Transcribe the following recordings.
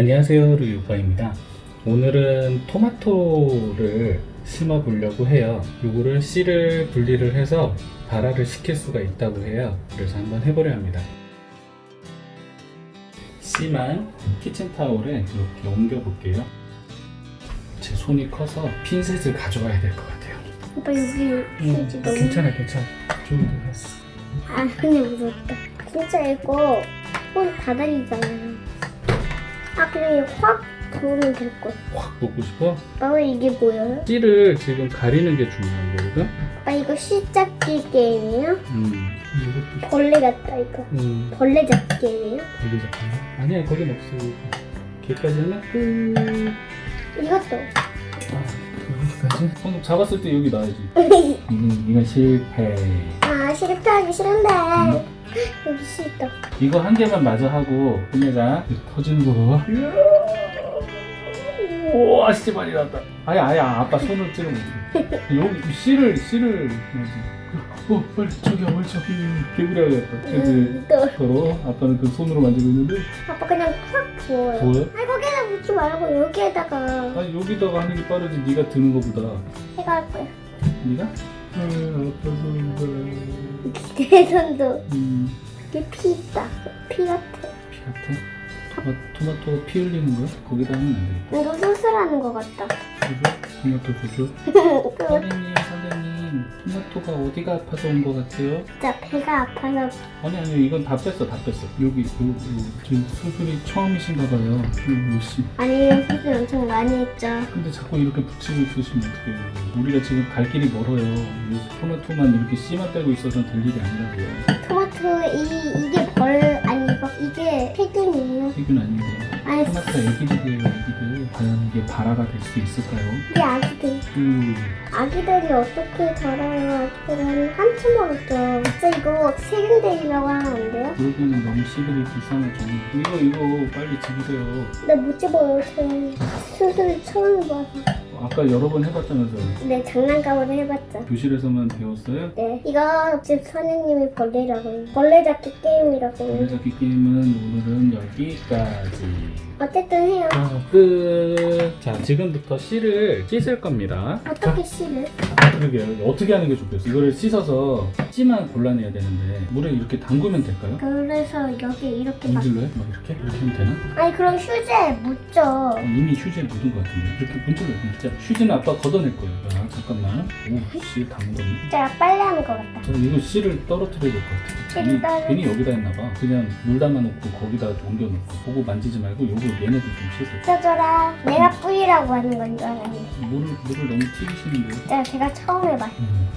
안녕하세요 루유파입니다. 오늘은 토마토를 심어 보려고 해요. 요거를 씨를 분리를 해서 발화를 시킬 수가 있다고 해요. 그래서 한번 해보려 합니다. 씨만 키친타올에 이렇게 옮겨 볼게요. 제 손이 커서 핀셋을 가져와야 될 것 같아요. 오빠 여기 휴지 음, 너무 괜찮아 괜찮아. 좋은데 아 근데 무섭다. 진짜 이거 손 다다리잖아요 아 그냥 이거 확 부으면 될걸 확 먹고 싶어? 아빠 이게 뭐예요? 씨를 지금 가리는 게 중요한 거거든 아빠 이거 씨 잡기 게임이에요? 음 이것도 벌레 같다 이거 음 벌레 잡기 게임이에요? 걸리 잡혔나? 아니야 거긴 없어 걔까지 하나? 끝 이것도 아 여기까지? 방금 잡았을 때 여기 나야지 이건, 이건 실패 아 실패하기 싫은데 음. 여기 씨 있다 이거 한 개만 마저 하고 끝내자 터지는 거. 우와 씨 많이 났다. 아야 아야 아빠 손을 찌르면 여기 씨를 씨를 어 빨리 저기야 빨리 저기 개구리하겠다. 그치 음, 또. 서로 아빠는 그 손으로 만지고 있는데. 아빠 그냥 확 부어요. 뭐야? 아니 거기다 묻지 말고 여기에다가. 아니 여기다가 하는 게 빠르지. 네가 드는 거보다. 해가 할 거야. 네가? 아손내 손도 음, 이게 피 있다. 피 같아. 피 같아? 토마, 토마토 피 흘리는 거야? 거기다 하면 안 되겠다. 이거 수술하는 거 같다. 그죠? 토마토? 그 선생님 선생님 토마토가 어디가 아파서 온 거 같아요? 진짜 배가 아파서. 아니 아니 이건 다 뺐어 다 뺐어. 여기 여기 지금 수술이 처음이신가 봐요. 요씨. 아니 수술 엄청 많이 했죠. 근데 자꾸 이렇게 붙이고 있으시면 어떡해요? 우리가 지금 갈 길이 멀어요. 이 토마토만 이렇게 씨만 빼고 있어서는 될 일이 아니라고요. 토마토 이 이게 벌 이게 세균이에요. 세균 아닌데 아니 토마토가 애기들이에요 애기들 과연 이게 발화가 될 수 있을까요? 이게 아기들. 음, 아기들이 어떻게 자라요 아기들은 한참 멀었죠. 진짜 이거 세균들이라고 하면 안 돼요? 그러기에는 너무 씨들이 불쌍하죠. 이거 이거 빨리 집으세요. 나 못 집어요. 지금 수술 처음 해봐서 아까 여러 번 해봤다면서요? 네 장난감으로 해봤죠. 교실에서만 배웠어요? 네 이거 집 선생님이 벌레라고 벌레 잡기 게임이라고 해요. 그래잡기 게임은 오늘은 여기까지 어쨌든 해요 자, 끝. 자, 지금부터 씨를 씻을 겁니다. 어떻게 씨를? 자, 그러게요. 어떻게 하는 게 좋겠어? 이거를 씻어서 씨만 골라내야 되는데 물에 이렇게 담그면 될까요? 그래서 여기 이렇게 막 문질러요? 막 이렇게? 이렇게 하면 되나? 아니 그럼 휴지에 묻죠 어, 이미 휴지에 묻은 것 같은데 이렇게 문질러요. 자, 휴지는 아빠 걷어낼 거예요. 자, 잠깐만. 오, 씨 담궜네. 진짜 빨리 하는 것 같다 저 이거 씨를 떨어뜨려야 될 것 같아요. 씨를 괜히, 떨어- 괜히 여기다 했나 봐. 그냥 물 담아놓고 거기다 옮겨놓고 보고 만지지 말고 요거 얘네들 좀 씻어요. 써줘라 내가 뿌리라고 하는 건 줄 알았는데 물을, 물을 너무 튀기시는데요? 진짜 제가 처음 해봐요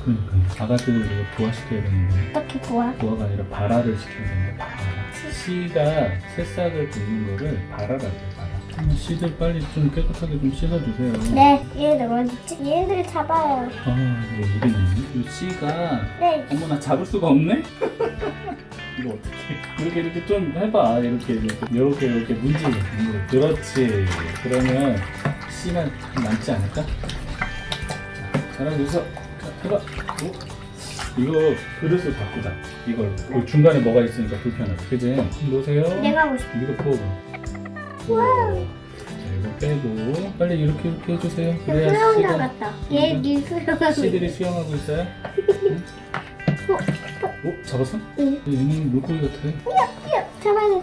음, 그러니까 아가들을 이거 부화시켜야 되는데 어떻게 부어? 부화가 아니라 발화를 시켜야 되는데 발화 씨가 새싹을 붓는 거를 발화라고 해요 발화 음, 씨들 빨리 좀 깨끗하게 좀 씻어주세요 네 얘네들 어딨지? 얘네들 잡아요 아 이름이 이 씨가 네 어머나 잡을 수가 없네? 이거 어떻게 이렇게 이렇게 좀 해봐. 이렇게 이렇게 이렇게 이렇게 문질러. 그렇지. 그러면 씨만 남지 않을까? 자, 잘하고 있어 자 해봐. 오. 이거 그릇을 바꾸자. 이걸 그 중간에 뭐가 있으니까 불편하다 그지? 놓으세요. 내가 하고 싶어 이거 와우 이거 빼고. 빨리 이렇게 이렇게 해주세요. 그래야 수영장 씨가 같다. 얘네 수영하고 씨들이 수영하고 있어요? 응? 어? 잡았어? 응. 얘는 물고기 같아. 돼 잡아야 돼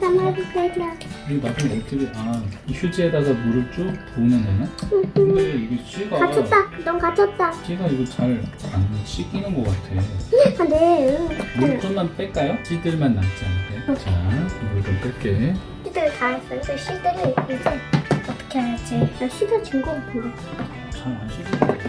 이거 나중에 어떻게 아, 이 휴지에다가 물을 쭉 부으면 되나? 근데 이게 씨가 갇혔다. 넌 갇혔다. 씨가 이거 잘 안 씻기는 것 같아. 안돼 물 좀만 뺄까요? 씨들만 남지 않게. 자, 물 좀 뺄게. 씨들 다 했어. 이제 씨들을 이제 어떻게 해야지. 나 씻어진 거 같은데 잘안 씻는 것 같아.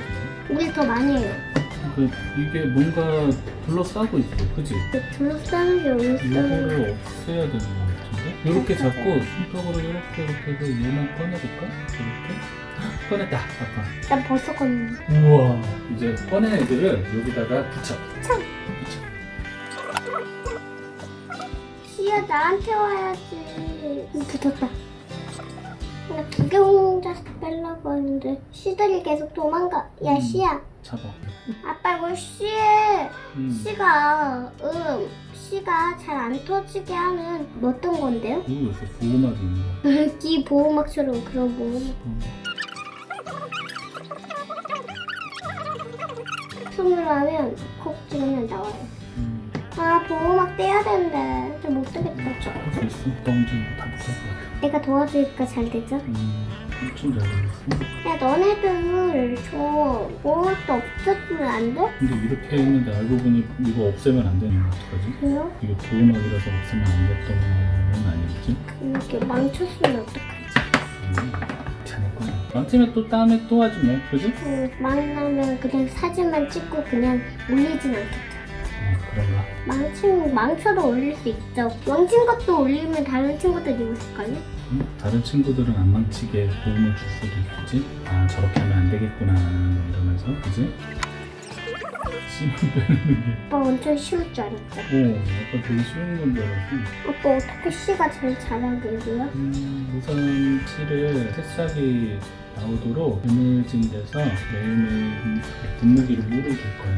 우리 더 많이 해요 그, 이게 뭔가 둘러싸고 있어 그지? 둘러싸는 게 어딨어 이거를 없애야 되는 것 같은데? 이렇게 잡고 손톱으로 이렇게 이렇게 해서 얘만 꺼내볼까? 이렇게? 꺼냈다. 아빠. 난 벌써 껐는데 우와. 이제 꺼낸 애들을 여기다가 붙여. 참. 붙여. 씨야 나한테 와야지. 붙었다. 나 구경 혼자서 빼려고 하는데 씨들이 계속 도망가 야 음. 씨야 잡아 아빠 이거 씨에 음. 씨가 음 씨가 잘 안 터지게 하는 뭐 어떤 건데요? 요새 보호막이 있는 거기 보호막처럼 그런 보호막. 손으로 하면 콕 찍으면 나와요. 음, 아 보호막 떼야 되는데 좀 못 되겠다. 할수 있어 너 언제 이거 다 못할 것 내가 도와주니까 잘 되죠? 음, 엄청 잘 되겠어 야 너네들 저 보호막도 없었으면 안 돼? 근데 이렇게 했는데 알고 보니 이거 없애면 안 되는 거 어떡하지? 그래요? 이게 보호막이라서 없애면 안 됐던 건 아니겠지? 이렇게 망쳤으면 어떡하지? 망치면 또 다음에 또 하지 뭐 그지? 음, 망나면 그냥 사진만 찍고 그냥 올리진 않겠다. 어, 그런가? 망친, 망쳐도 올릴 수 있죠. 망친 것도 올리면 다른 친구들이 웃을걸요? 음, 다른 친구들은 안 망치게 도움을 줄 수도 있겠지? 아 저렇게 하면 안 되겠구나 뭐 이러면서 그지? 씨만 빼는 게 오빠 엄청 쉬울 줄 알았죠. 오, 아까 되게 쉬운 건 줄 알았어 오빠 어떻게 씨가 제일 잘하게요? 음, 우선 실을 새싹이 나오도록 그물진 데서 매일매일 분무기로 물을 줄 거야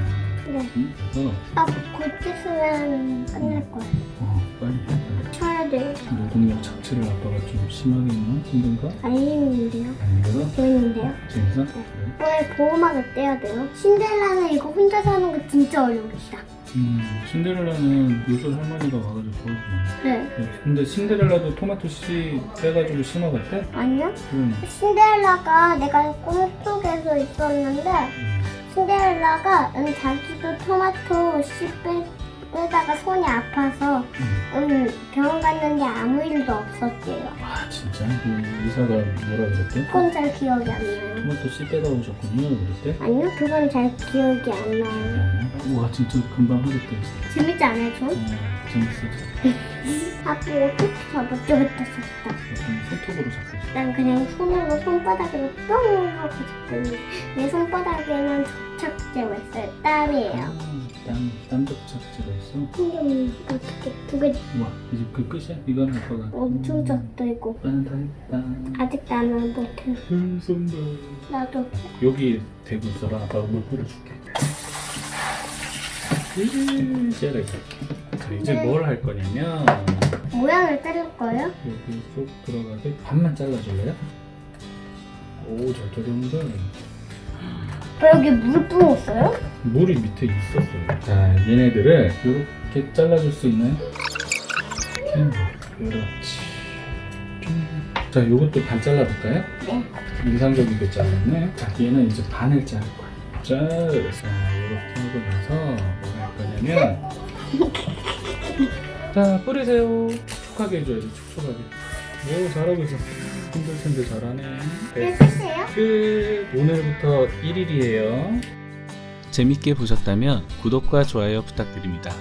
네. 음, 그래서 아, 곧 있으면 끝날 거예요. 어, 빨리 돼요. 노동력 착취를 아빠가 좀 심하게 했나? 힘든가? 알림인데요. 아닌가? 재밌는데요. 재밌어? 네. 왜 보호막을 떼야 돼요? 신데렐라는 이거 혼자 사는 거 진짜 어려우시다. 음, 신데렐라는 요술 할머니가 와가지고 도와주네 네. 네, 근데 신데렐라도 토마토 씨 빼가지고 심어봤대? 아니요? 응 신데렐라가 내가 꿈속에서 있었는데 음, 신데렐라가 음, 자기도 토마토 씨 빼, 빼다가 손이 아파서 음. 음, 병원 갔는데 아무 일도 없었대요. 와 진짜? 그 의사가 뭐라 그랬대? 그건 잘 기억이 안 나요. 토마토 씨 빼다 오셨군요 그랬대? 아니요, 그건 잘 기억이 안 나요. 어, 와 진짜 금방 하겠대 재밌지 않아요, 좀? 어, 재밌어 아빠 어떻게 잡았죠? 그때. 약간 손톱으로 잡고 있어 난 그냥 손으로 손바닥으로 뿅 하고 잡더니 내 손바닥에는 접착제가 있어요. 땀이에요. 아, 땀, 땀 접착제가 있어? 신경이 어떻게 두개 우와 이제 그 끝이야? 이건 아빠가 엄청 음, 적다 이거. 아빠는 다 했다 아직 나는 못해. 별 쏜다 나도 여기 대고 있어라 아빠가 물 뿌려줄게 제가 이렇게 자 이제 네. 뭘할 거냐면 모양을 자를 거예요? 여기 쏙 들어가게 반만 잘라줄래요? 오잘 자르는 데 어, 여기 물 부었어요? 물이 밑에 있었어요 자 얘네들을 이렇게 잘라줄 수 있나요? 이렇게 그렇지 자 요것도 반 잘라볼까요? 네. 인상적이게 잘랐네 자 얘는 이제 반을 자를 거야 자, 자 이렇게 하고 나서 뭐 할 거냐면 자 뿌리세요 촉촉하게 해줘야지 촉촉하게 오 잘하고 있어 텐데 잘하네. 이게 끝이에요? 끝. 오늘부터 1일이에요. 재밌게 보셨다면 구독과 좋아요 부탁드립니다